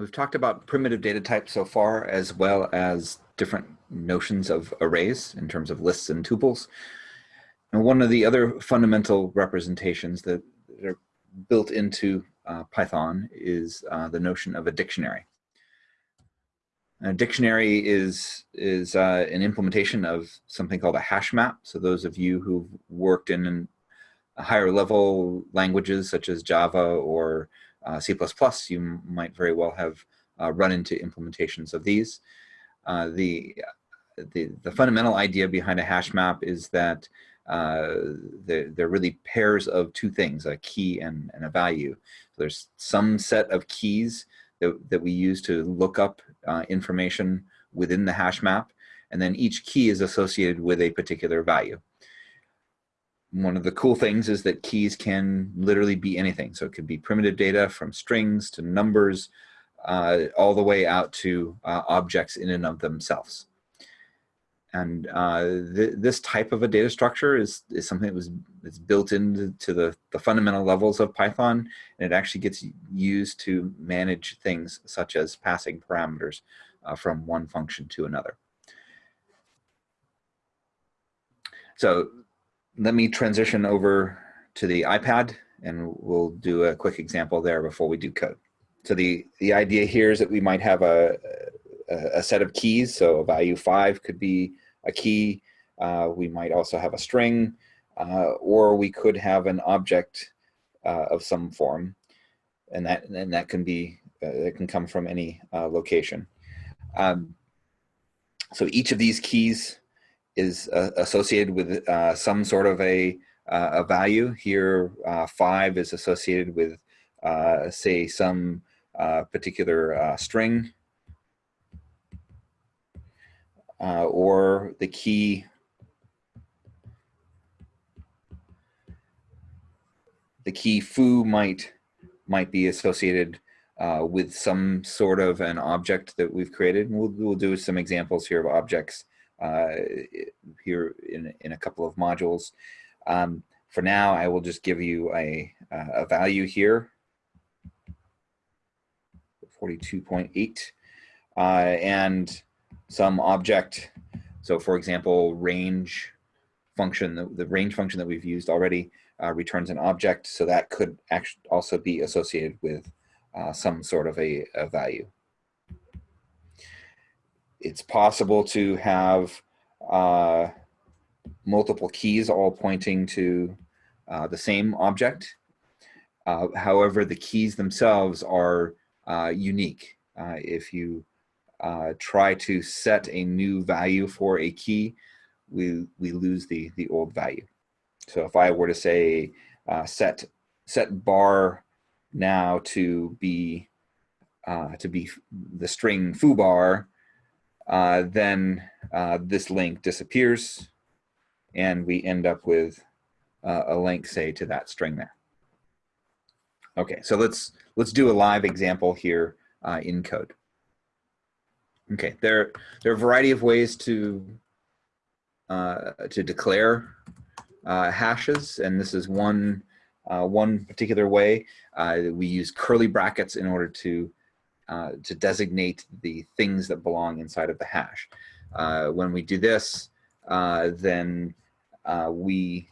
we've talked about primitive data types so far, as well as different notions of arrays in terms of lists and tuples. And one of the other fundamental representations that are built into uh, Python is uh, the notion of a dictionary. A dictionary is, is uh, an implementation of something called a hash map. So those of you who've worked in higher level languages such as Java or uh, C++, you might very well have uh, run into implementations of these. Uh, the, the, the fundamental idea behind a hash map is that uh, they're, they're, really pairs of two things, a key and, and a value. So there's some set of keys that, that we use to look up uh, information within the hash map, and then each key is associated with a particular value. One of the cool things is that keys can literally be anything. So it could be primitive data from strings to numbers, uh, all the way out to uh, objects in and of themselves. And uh, th this type of a data structure is, is something that was it's built into the, the fundamental levels of Python, and it actually gets used to manage things such as passing parameters uh, from one function to another. So let me transition over to the iPad, and we'll do a quick example there before we do code. So the, the idea here is that we might have a, a, a set of keys. So a value five could be a key. Uh, we might also have a string, uh, or we could have an object uh, of some form, and that and that can be uh, it can come from any uh, location. Um, so each of these keys is uh, associated with some sort of a a value. Here, five is associated with say some particular string uh, or the key the key foo might might be associated uh, with some sort of an object that we've created. We'll, we'll do some examples here of objects uh, here in, in a couple of modules. Um, for now, I will just give you a, a value here, 42.8. Uh, and some object. So for example, range function, the, the range function that we've used already uh, returns an object. So that could actually also be associated with uh, some sort of a, a, value. It's possible to have uh, multiple keys all pointing to uh, the same object. Uh, however, the keys themselves are uh, unique. if you uh, try to set a new value for a key, we, we lose the, the old value. So if I were to say uh, set, set bar now to be, uh, to be the string foo bar, uh, then uh, this link disappears and we end up with uh, a link say to that string there. Okay, so let's, let's do a live example here in code. Okay, there, there are a variety of ways to, uh, to declare uh, hashes, and this is one, uh, one particular way. Uh, we use curly brackets in order to, uh, to designate the things that belong inside of the hash. Uh, when we do this, then we,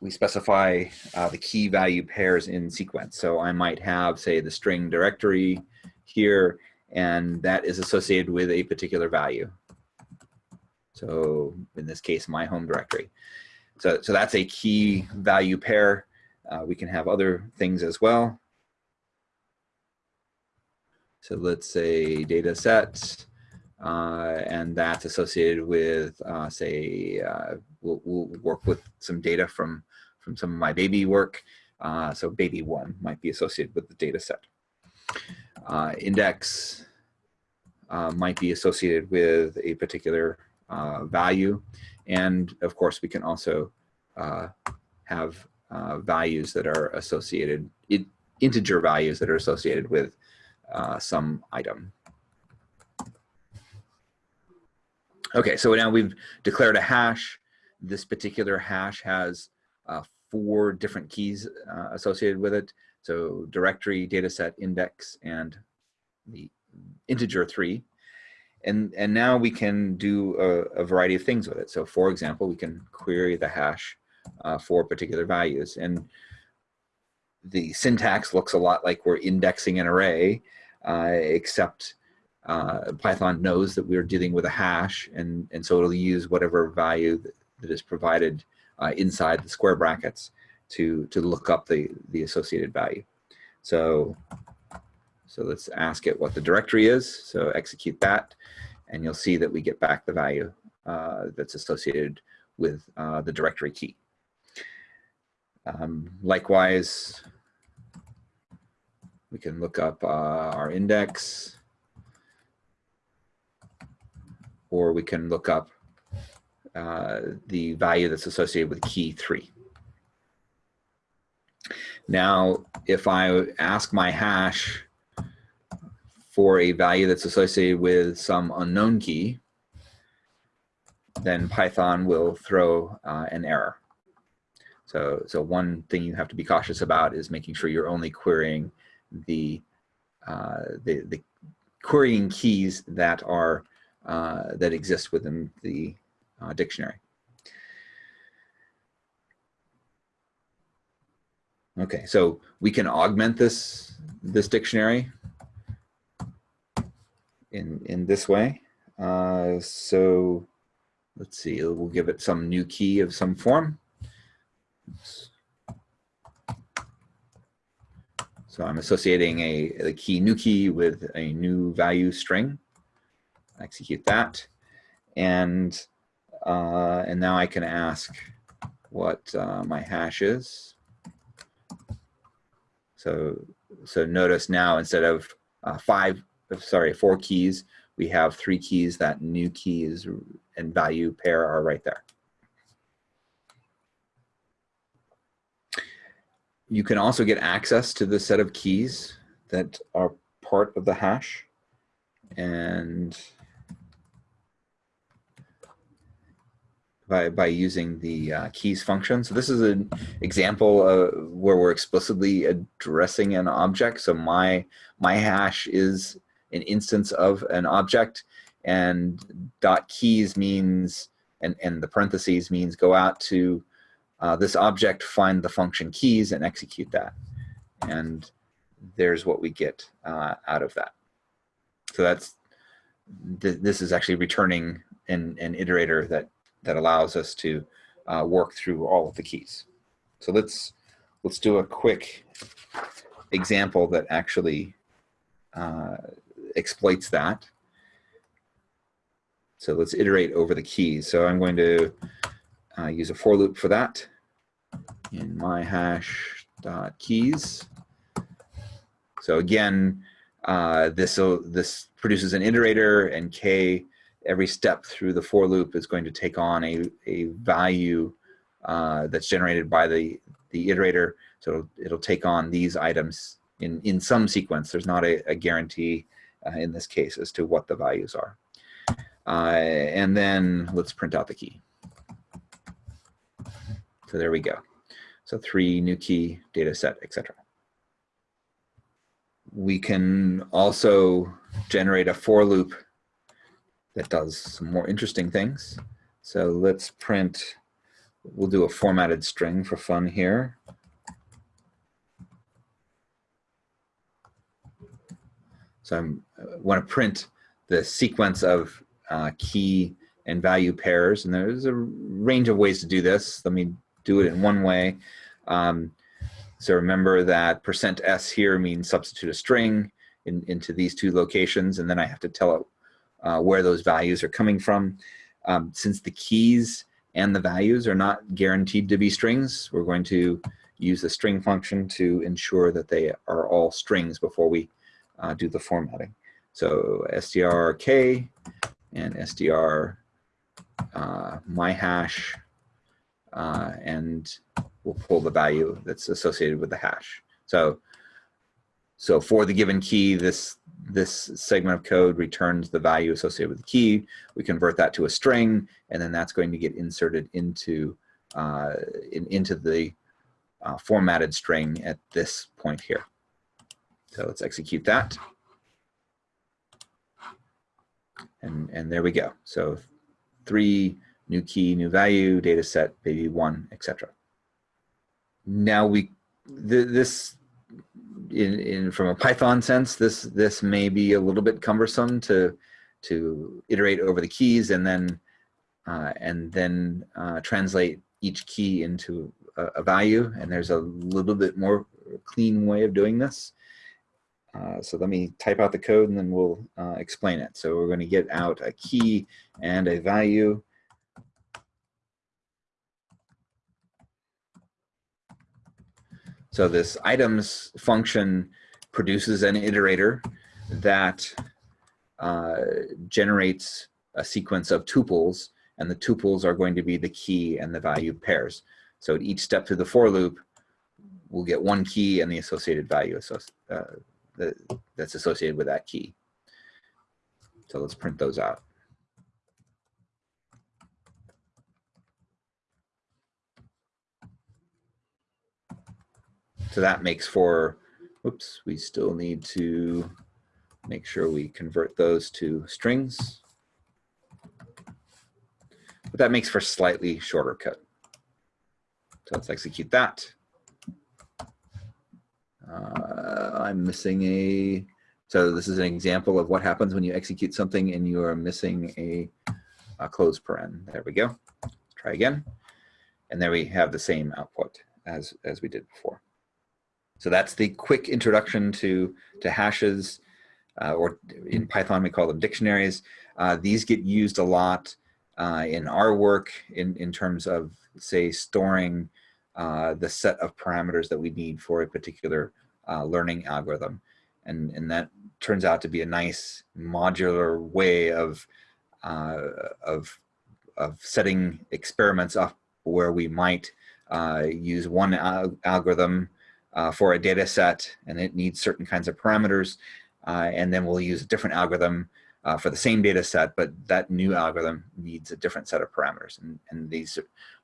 we specify the key value pairs in sequence. So I might have, say, the string directory here, and that is associated with a particular value. So in this case, my home directory. So, so that's a key value pair. Uh, we can have other things as well. So let's say data set, uh, and that's associated with, uh, say, uh, we'll, we'll, work with some data from, from some of my baby work. Uh, so baby one might be associated with the data set. Uh, index uh, might be associated with a particular value. And of course, we can also have values that are associated, it, integer values that are associated with uh, some item. Okay, so now we've declared a hash. This particular hash has uh, four different keys associated with it. So directory, dataset, index, and the integer three. And, and now we can do a, a, variety of things with it. So for example, we can query the hash uh, for particular values. And the syntax looks a lot like we're indexing an array, uh, except uh, Python knows that we're dealing with a hash, and, and so it'll use whatever value that, that is provided uh, inside the square brackets to, to look up the, the associated value. So, so let's ask it what the directory is. So execute that, and you'll see that we get back the value uh, that's associated with uh, the directory key. Um, likewise, we can look up uh, our index, or we can look up uh, the value that's associated with key three. Now, if I ask my hash for a value that's associated with some unknown key, then Python will throw uh, an error. So, so one thing you have to be cautious about is making sure you're only querying the, uh, the, the querying keys that are uh, that exist within the uh, dictionary. Okay, so we can augment this this dictionary in in this way. Uh, so let's see, we'll give it some new key of some form. Oops. So I'm associating a, a key new key with a new value string. Execute that. And, uh, and now I can ask what uh, my hash is. So, so notice now instead of uh, five, sorry, four keys, we have three keys. That new keys and value pair are right there. You can also get access to the set of keys that are part of the hash. And by, by using the uh, keys function. So this is an example of where we're explicitly addressing an object. So my, my hash is an instance of an object and dot keys means, and, and the parentheses means go out to uh, this object, find the function keys, and execute that. And there's what we get uh, out of that. So that's th this is actually returning an, an iterator that that allows us to uh, work through all of the keys. So let's let's do a quick example that actually uh, exploits that. So let's iterate over the keys. So I'm going to uh, use a for loop for that in my hash dot keys. So again, uh, this this produces an iterator, and k every step through the for loop is going to take on a a value uh, that's generated by the the iterator. So it'll, it'll, take on these items in in some sequence. There's not a, a guarantee uh, in this case as to what the values are. Uh, and then let's print out the key. So there we go. So three new key, data set, etc. We can also generate a for loop that does some more interesting things. So let's print, we'll do a formatted string for fun here. So I want to print the sequence of uh, key and value pairs. And there's a range of ways to do this. Let me do it in one way. Um, so remember that percent %s here means substitute a string in, into these two locations, and then I have to tell it uh, where those values are coming from. Um, since the keys and the values are not guaranteed to be strings, we're going to use the string function to ensure that they are all strings before we uh, do the formatting. So strk and str uh, my hash, uh, and we'll pull the value that's associated with the hash. So, so for the given key, this this segment of code returns the value associated with the key. We convert that to a string, and then that's going to get inserted into uh, in, into the uh, formatted string at this point here. So let's execute that. And, and there we go. So three, new key, new value, data set, baby one, etc. Now we, th this, in, in from a Python sense, this this may be a little bit cumbersome to to iterate over the keys and then uh, and then uh, translate each key into a, a, value. And there's a little bit more clean way of doing this. Uh, so let me type out the code and then we'll uh, explain it. So we're going to get out a key and a value. So this items function produces an iterator that uh, generates a sequence of tuples and the tuples are going to be the key and the value pairs. So at each step through the for loop, we'll get one key and the associated value uh, that's associated with that key. So let's print those out. So that makes for, oops, we still need to make sure we convert those to strings. But that makes for slightly shorter code. So let's execute that. Uh, I'm missing a, so this is an example of what happens when you execute something and you are missing a, a close paren. There we go. Let's try again. And there we have the same output as, as we did before. So that's the quick introduction to, to hashes, uh, or in Python we call them dictionaries. Uh, these get used a lot uh, in our work in, in terms of, say, storing uh, the set of parameters that we need for a particular uh, learning algorithm. And, and that turns out to be a nice modular way of, uh, of, of setting experiments up where we might use one al algorithm uh, for a data set and it needs certain kinds of parameters. Uh, and then we'll use a different algorithm uh, for the same data set, but that new algorithm needs a different set of parameters. And, and these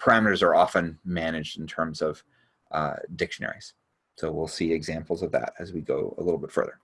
parameters are often managed in terms of uh, dictionaries. So we'll see examples of that as we go a little bit further.